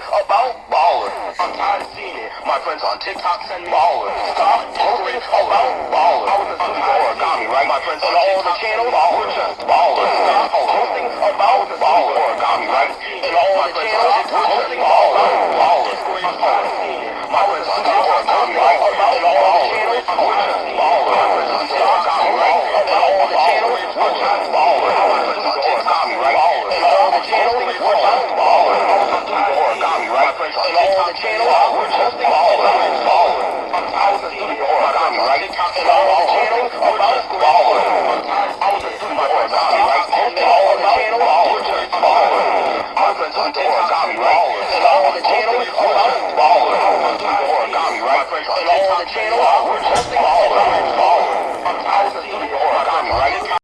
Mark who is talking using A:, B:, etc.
A: posting about baller. I'm tired of seeing it. My friends on TikTok send me baller. Stop posting about baller. I was a super origami, right? My friends on all the channels baller. Just baller. Stop posting about baller. Origami, right? And all the channels posting baller. TikTok channel. We're posting all the time. I was a student or a dummy, right? TikTok all the channel. We're just balling. I was a student or a dummy, right? Posting all the channel. We're just balling. I was a student or a dummy, right? And all on the channel. We're just balling. I was a student or a dummy, right? And all on the channel. We're just